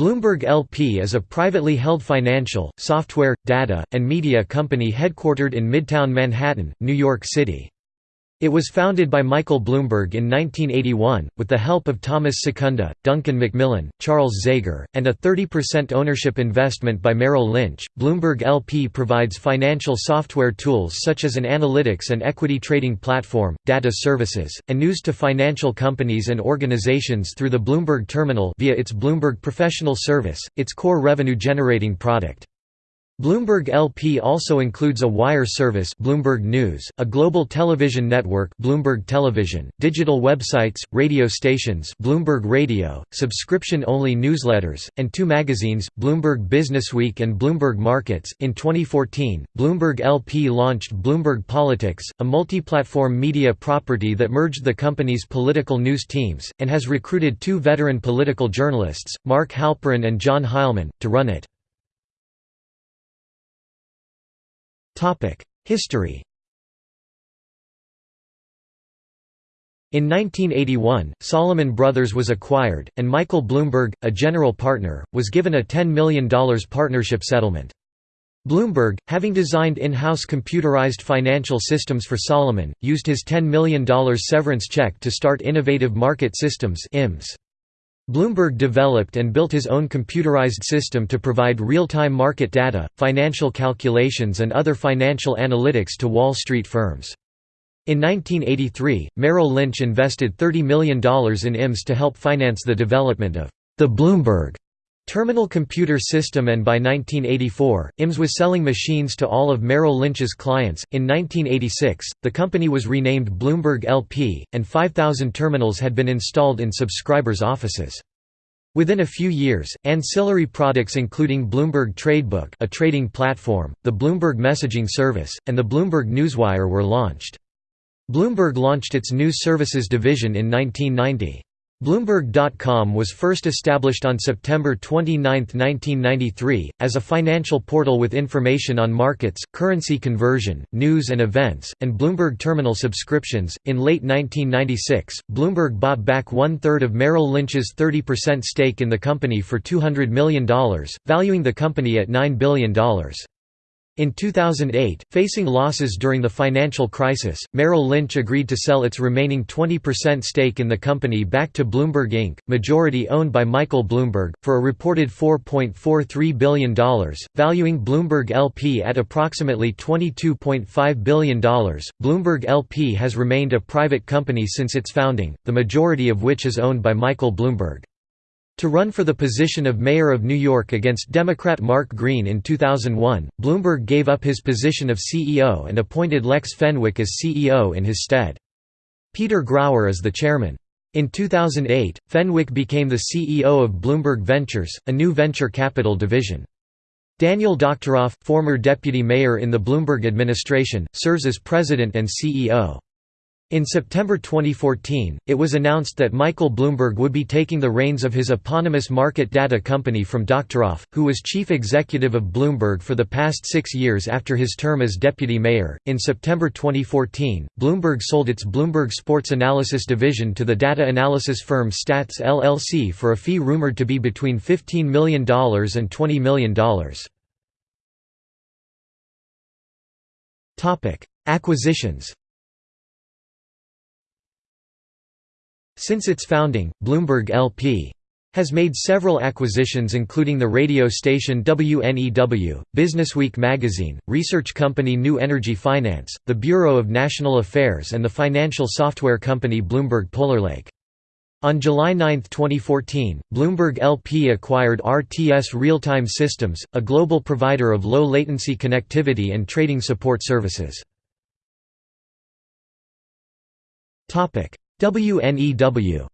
Bloomberg LP is a privately held financial, software, data, and media company headquartered in Midtown Manhattan, New York City. It was founded by Michael Bloomberg in 1981, with the help of Thomas Secunda, Duncan Macmillan, Charles Zegar, and a 30% ownership investment by Merrill Lynch. Bloomberg LP provides financial software tools such as an analytics and equity trading platform, data services, and news to financial companies and organizations through the Bloomberg Terminal via its Bloomberg Professional Service, its core revenue-generating product. Bloomberg LP also includes a wire service Bloomberg News, a global television network Bloomberg Television, digital websites, radio stations Bloomberg Radio, subscription-only newsletters, and two magazines, Bloomberg Businessweek and Bloomberg Markets. In 2014, Bloomberg LP launched Bloomberg Politics, a multi-platform media property that merged the company's political news teams, and has recruited two veteran political journalists, Mark Halperin and John Heilemann, to run it. History In 1981, Salomon Brothers was acquired, and Michael Bloomberg, a general partner, was given a $10 million partnership settlement. Bloomberg, having designed in-house computerized financial systems for Salomon, used his $10 million severance check to start Innovative Market Systems IMS. Bloomberg developed and built his own computerized system to provide real-time market data, financial calculations and other financial analytics to Wall Street firms. In 1983, Merrill Lynch invested $30 million in IMS to help finance the development of the Bloomberg Terminal computer system and by 1984, IMS was selling machines to all of Merrill Lynch's clients. In 1986, the company was renamed Bloomberg LP, and 5,000 terminals had been installed in subscribers' offices. Within a few years, ancillary products including Bloomberg Tradebook a trading platform, the Bloomberg Messaging Service, and the Bloomberg Newswire were launched. Bloomberg launched its News Services division in 1990. Bloomberg.com was first established on September 29, 1993, as a financial portal with information on markets, currency conversion, news and events, and Bloomberg terminal subscriptions. In late 1996, Bloomberg bought back one third of Merrill Lynch's 30% stake in the company for $200 million, valuing the company at $9 billion. In 2008, facing losses during the financial crisis, Merrill Lynch agreed to sell its remaining 20% stake in the company back to Bloomberg Inc., majority owned by Michael Bloomberg, for a reported $4.43 billion, valuing Bloomberg LP at approximately $22.5 billion. Bloomberg LP has remained a private company since its founding, the majority of which is owned by Michael Bloomberg. To run for the position of mayor of New York against Democrat Mark Green in 2001, Bloomberg gave up his position of CEO and appointed Lex Fenwick as CEO in his stead. Peter Grauer is the chairman. In 2008, Fenwick became the CEO of Bloomberg Ventures, a new venture capital division. Daniel Doctoroff, former deputy mayor in the Bloomberg administration, serves as president and CEO. In September 2014, it was announced that Michael Bloomberg would be taking the reins of his eponymous market data company from Doctoroff, who was chief executive of Bloomberg for the past six years after his term as deputy mayor. In September 2014, Bloomberg sold its Bloomberg Sports Analysis division to the data analysis firm Stats LLC for a fee rumored to be between $15 million and $20 million. Acquisitions Since its founding, Bloomberg LP has made several acquisitions including the radio station WNEW, Businessweek magazine, research company New Energy Finance, the Bureau of National Affairs and the financial software company Bloomberg Polarlake. On July 9, 2014, Bloomberg LP acquired RTS Real-Time Systems, a global provider of low-latency connectivity and trading support services. WNEW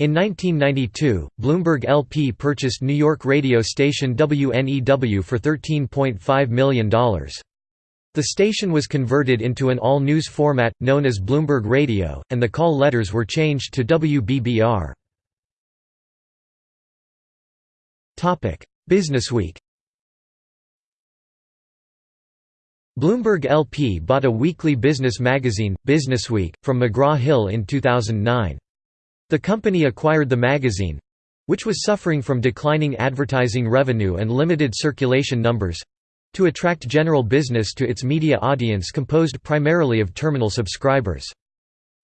In 1992, Bloomberg LP purchased New York radio station WNEW for $13.5 million. The station was converted into an all-news format, known as Bloomberg Radio, and the call letters were changed to WBBR. Businessweek Bloomberg LP bought a weekly business magazine, Businessweek, from McGraw-Hill in 2009. The company acquired the magazine—which was suffering from declining advertising revenue and limited circulation numbers—to attract general business to its media audience composed primarily of terminal subscribers.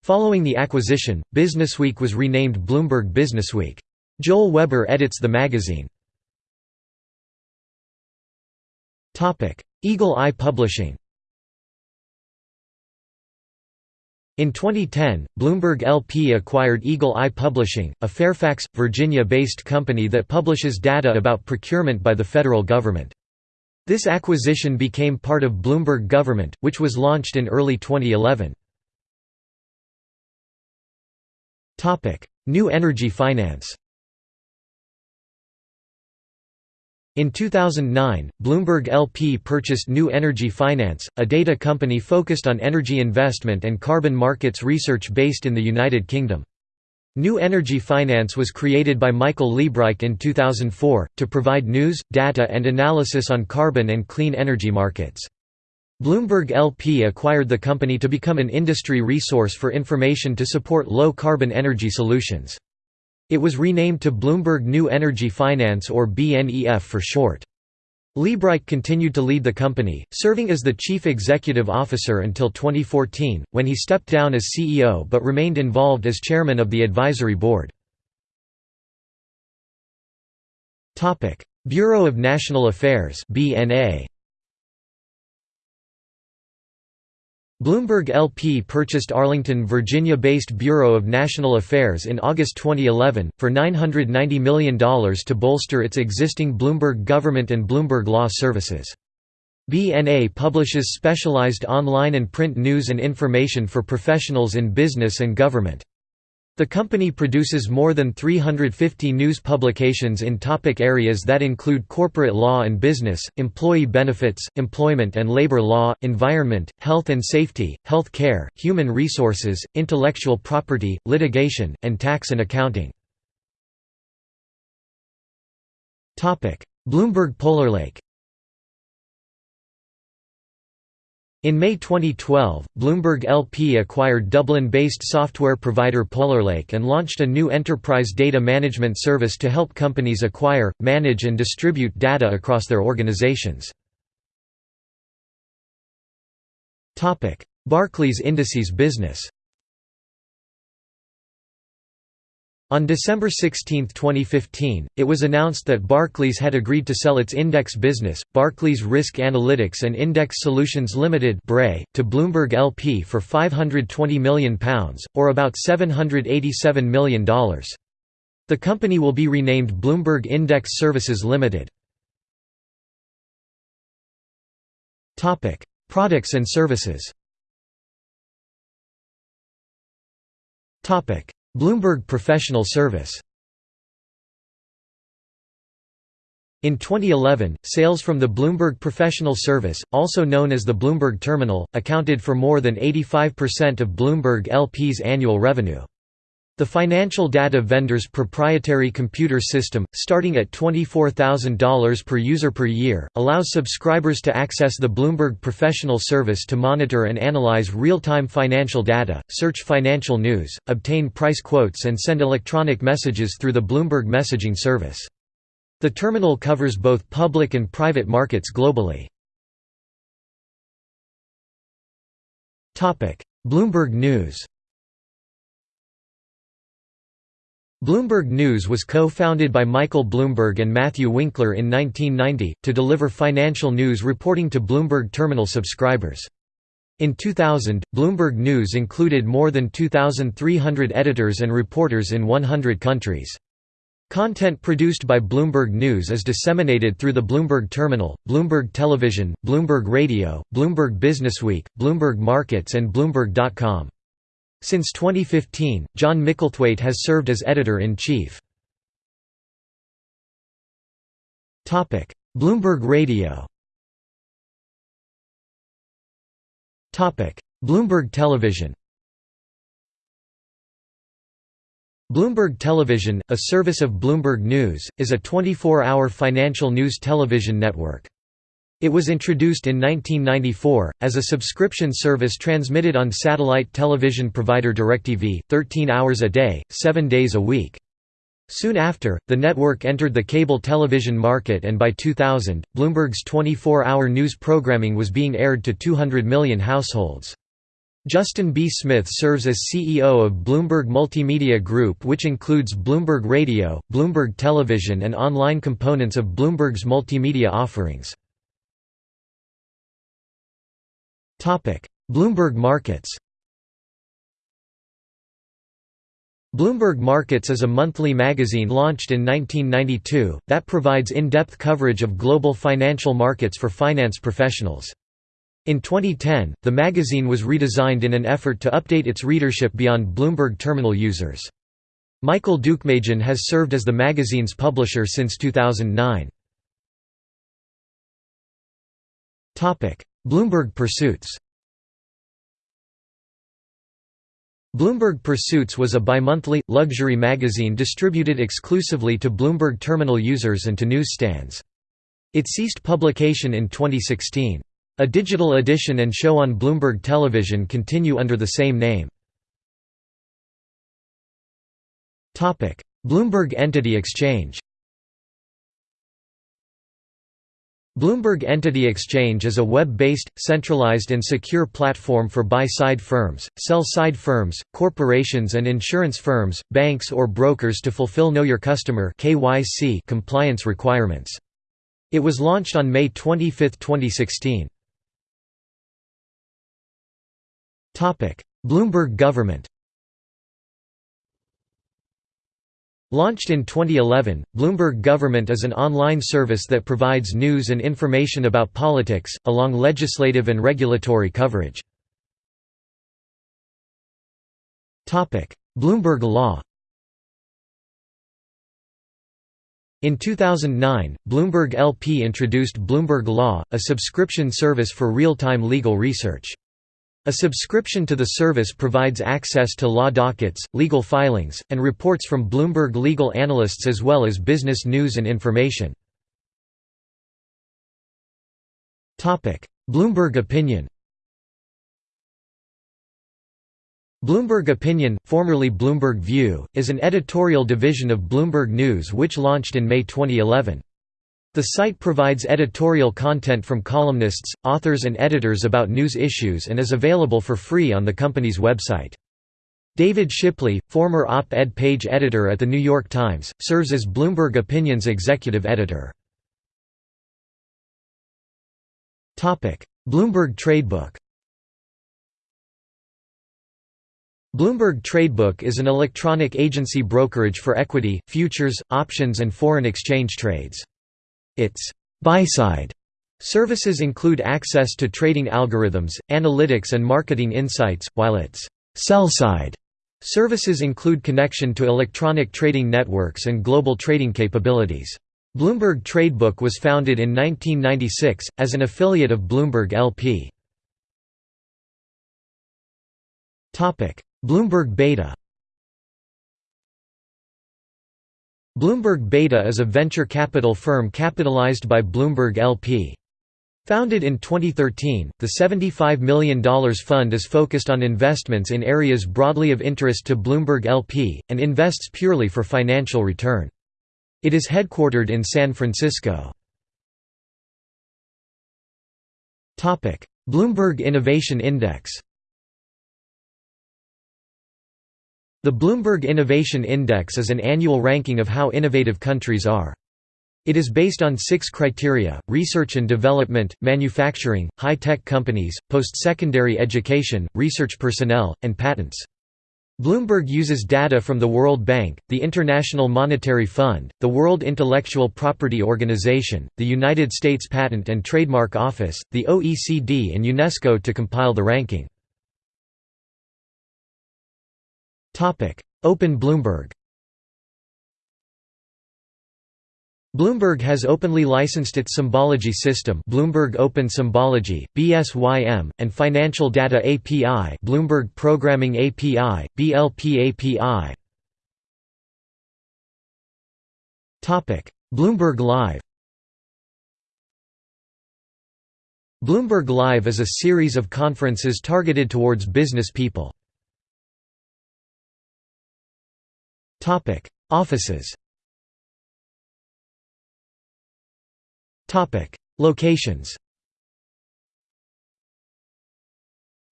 Following the acquisition, Businessweek was renamed Bloomberg Businessweek. Joel Weber edits the magazine. Eagle Eye Publishing In 2010, Bloomberg LP acquired Eagle Eye Publishing, a Fairfax, Virginia-based company that publishes data about procurement by the federal government. This acquisition became part of Bloomberg Government, which was launched in early 2011. New Energy Finance In 2009, Bloomberg LP purchased New Energy Finance, a data company focused on energy investment and carbon markets research based in the United Kingdom. New Energy Finance was created by Michael Liebreich in 2004, to provide news, data and analysis on carbon and clean energy markets. Bloomberg LP acquired the company to become an industry resource for information to support low-carbon energy solutions. It was renamed to Bloomberg New Energy Finance or BNEF for short. Liebreich continued to lead the company, serving as the chief executive officer until 2014, when he stepped down as CEO but remained involved as chairman of the advisory board. Bureau of National Affairs BNA Bloomberg LP purchased Arlington, Virginia-based Bureau of National Affairs in August 2011, for $990 million to bolster its existing Bloomberg Government and Bloomberg Law services. BNA publishes specialized online and print news and information for professionals in business and government. The company produces more than 350 news publications in topic areas that include corporate law and business, employee benefits, employment and labor law, environment, health and safety, health care, human resources, intellectual property, litigation, and tax and accounting. Bloomberg Polarlake In May 2012, Bloomberg LP acquired Dublin-based software provider Polarlake and launched a new enterprise data management service to help companies acquire, manage and distribute data across their organizations. Barclays Indices business On December 16, 2015, it was announced that Barclays had agreed to sell its index business, Barclays Risk Analytics and Index Solutions Limited to Bloomberg LP for £520 million, or about $787 million. The company will be renamed Bloomberg Index Services Limited. Products and services Bloomberg Professional Service In 2011, sales from the Bloomberg Professional Service, also known as the Bloomberg Terminal, accounted for more than 85% of Bloomberg LP's annual revenue. The financial data vendor's proprietary computer system, starting at $24,000 per user per year, allows subscribers to access the Bloomberg Professional Service to monitor and analyze real-time financial data, search financial news, obtain price quotes and send electronic messages through the Bloomberg messaging service. The terminal covers both public and private markets globally. Bloomberg News Bloomberg News was co-founded by Michael Bloomberg and Matthew Winkler in 1990, to deliver financial news reporting to Bloomberg Terminal subscribers. In 2000, Bloomberg News included more than 2,300 editors and reporters in 100 countries. Content produced by Bloomberg News is disseminated through the Bloomberg Terminal, Bloomberg Television, Bloomberg Radio, Bloomberg Businessweek, Bloomberg Markets and Bloomberg.com. Since 2015, John Micklethwait has served as editor-in-chief. Bloomberg Radio Bloomberg Television Bloomberg Television, a service of Bloomberg News, is a 24-hour financial news television network. It was introduced in 1994, as a subscription service transmitted on satellite television provider DirecTV, 13 hours a day, 7 days a week. Soon after, the network entered the cable television market and by 2000, Bloomberg's 24-hour news programming was being aired to 200 million households. Justin B. Smith serves as CEO of Bloomberg Multimedia Group which includes Bloomberg Radio, Bloomberg Television and online components of Bloomberg's multimedia offerings. Bloomberg Markets Bloomberg Markets is a monthly magazine launched in 1992, that provides in-depth coverage of global financial markets for finance professionals. In 2010, the magazine was redesigned in an effort to update its readership beyond Bloomberg terminal users. Michael Dukmejian has served as the magazine's publisher since 2009. Bloomberg Pursuits Bloomberg Pursuits was a bimonthly, luxury magazine distributed exclusively to Bloomberg terminal users and to newsstands. It ceased publication in 2016. A digital edition and show on Bloomberg Television continue under the same name. Bloomberg Entity Exchange Bloomberg Entity Exchange is a web-based, centralized and secure platform for buy-side firms, sell-side firms, corporations and insurance firms, banks or brokers to fulfill Know Your Customer KYC compliance requirements. It was launched on May 25, 2016. Bloomberg Government Launched in 2011, Bloomberg Government is an online service that provides news and information about politics, along legislative and regulatory coverage. Bloomberg Law In 2009, Bloomberg LP introduced Bloomberg Law, a subscription service for real-time legal research. A subscription to the service provides access to law dockets, legal filings, and reports from Bloomberg legal analysts as well as business news and information. Bloomberg Opinion Bloomberg Opinion, formerly Bloomberg View, is an editorial division of Bloomberg News which launched in May 2011. The site provides editorial content from columnists, authors and editors about news issues and is available for free on the company's website. David Shipley, former op-ed page editor at The New York Times, serves as Bloomberg Opinion's executive editor. Bloomberg Tradebook Bloomberg Tradebook is an electronic agency brokerage for equity, futures, options and foreign exchange trades. Its buy-side services include access to trading algorithms, analytics and marketing insights, while its sell-side services include connection to electronic trading networks and global trading capabilities. Bloomberg Tradebook was founded in 1996, as an affiliate of Bloomberg LP. Bloomberg Beta Bloomberg Beta is a venture capital firm capitalized by Bloomberg LP. Founded in 2013, the $75 million fund is focused on investments in areas broadly of interest to Bloomberg LP, and invests purely for financial return. It is headquartered in San Francisco. Bloomberg Innovation Index The Bloomberg Innovation Index is an annual ranking of how innovative countries are. It is based on six criteria, research and development, manufacturing, high-tech companies, post-secondary education, research personnel, and patents. Bloomberg uses data from the World Bank, the International Monetary Fund, the World Intellectual Property Organization, the United States Patent and Trademark Office, the OECD and UNESCO to compile the ranking. Open Bloomberg Bloomberg has openly licensed its symbology system Bloomberg Open Symbology, BSYM, and Financial Data API Bloomberg Programming API, BLP API. Bloomberg Live Bloomberg Live is a series of conferences targeted towards business people. Offices Locations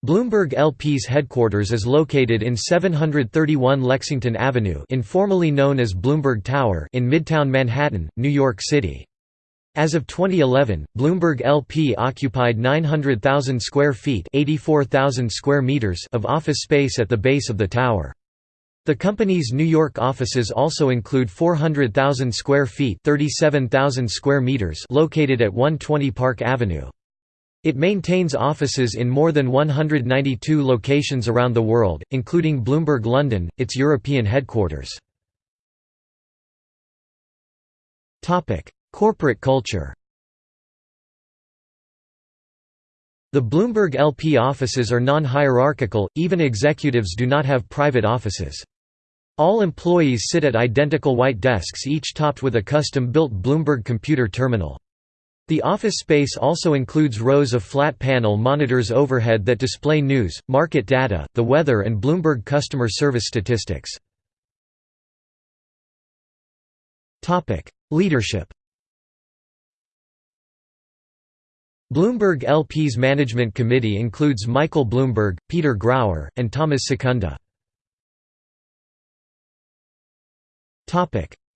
Bloomberg LP's headquarters is located in 731 Lexington Avenue informally known as Bloomberg Tower in Midtown Manhattan, New York City. As of 2011, Bloomberg LP occupied 900,000 square feet square meters of office space at the base of the tower. The company's New York offices also include 400,000 square feet 37,000 square meters located at 120 Park Avenue. It maintains offices in more than 192 locations around the world, including Bloomberg London, its European headquarters. Corporate culture The Bloomberg LP offices are non-hierarchical, even executives do not have private offices. All employees sit at identical white desks each topped with a custom-built Bloomberg computer terminal. The office space also includes rows of flat panel monitors overhead that display news, market data, the weather and Bloomberg customer service statistics. Leadership Bloomberg LP's management committee includes Michael Bloomberg, Peter Grauer, and Thomas Secunda.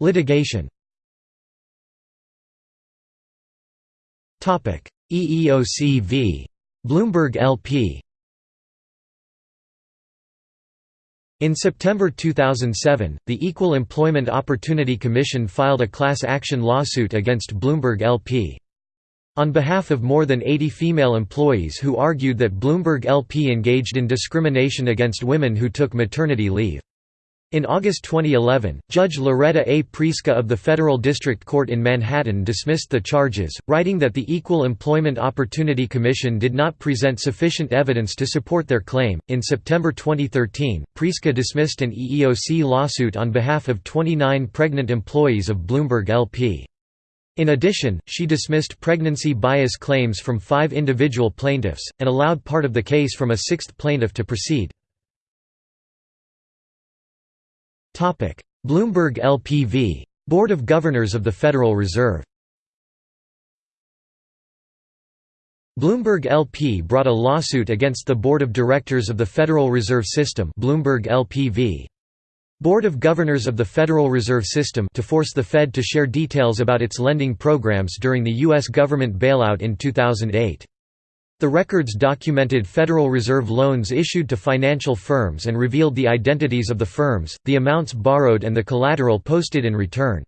Litigation Topic: EEOC v. Bloomberg LP In September 2007, the Equal Employment Opportunity Commission filed a class action lawsuit against Bloomberg LP. On behalf of more than 80 female employees who argued that Bloomberg LP engaged in discrimination against women who took maternity leave. In August 2011, Judge Loretta A. Preska of the Federal District Court in Manhattan dismissed the charges, writing that the Equal Employment Opportunity Commission did not present sufficient evidence to support their claim. In September 2013, Preska dismissed an EEOC lawsuit on behalf of 29 pregnant employees of Bloomberg LP. In addition, she dismissed pregnancy bias claims from five individual plaintiffs, and allowed part of the case from a sixth plaintiff to proceed. Bloomberg LPV. Board of Governors of the Federal Reserve Bloomberg LP brought a lawsuit against the Board of Directors of the Federal Reserve System Bloomberg LPV. Board of Governors of the Federal Reserve System to force the Fed to share details about its lending programs during the U.S. government bailout in 2008. The records documented Federal Reserve loans issued to financial firms and revealed the identities of the firms, the amounts borrowed and the collateral posted in return.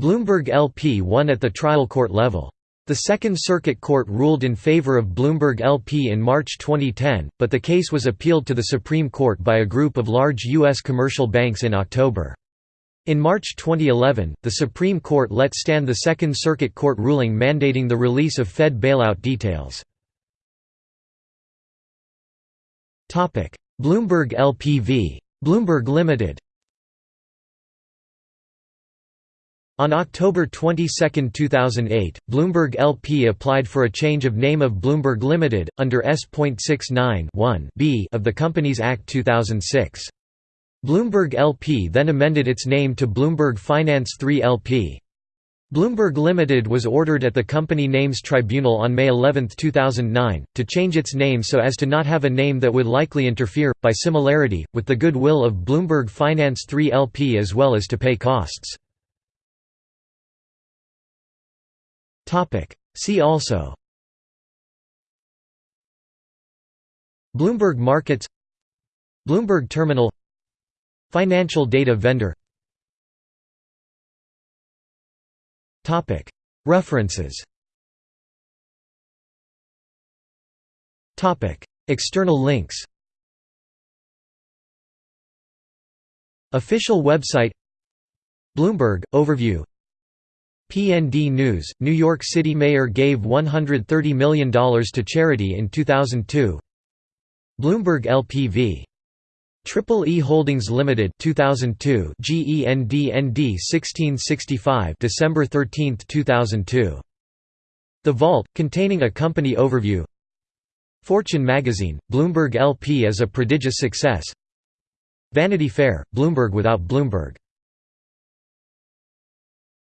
Bloomberg LP won at the trial court level. The Second Circuit Court ruled in favor of Bloomberg LP in March 2010, but the case was appealed to the Supreme Court by a group of large U.S. commercial banks in October. In March 2011, the Supreme Court let stand the Second Circuit Court ruling mandating the release of Fed bailout details. Bloomberg LPV. Bloomberg Limited. On October 22, 2008, Bloomberg LP applied for a change of name of Bloomberg Limited, under S.69 b of the Companies Act 2006. Bloomberg LP then amended its name to Bloomberg Finance 3 LP. Bloomberg Limited was ordered at the Company Names Tribunal on May 11, 2009, to change its name so as to not have a name that would likely interfere, by similarity, with the goodwill of Bloomberg Finance 3 LP as well as to pay costs. See also Bloomberg Markets Bloomberg Terminal Financial data vendor References. External links. Official website. Bloomberg – Overview. PND News – New York City mayor gave $130 million to charity in 2002 Bloomberg LPV Triple E Holdings Limited 2002 GENDND 1665 December 13, 2002 The Vault, containing a company overview. Fortune magazine, Bloomberg LP as a prodigious success. Vanity Fair, Bloomberg without Bloomberg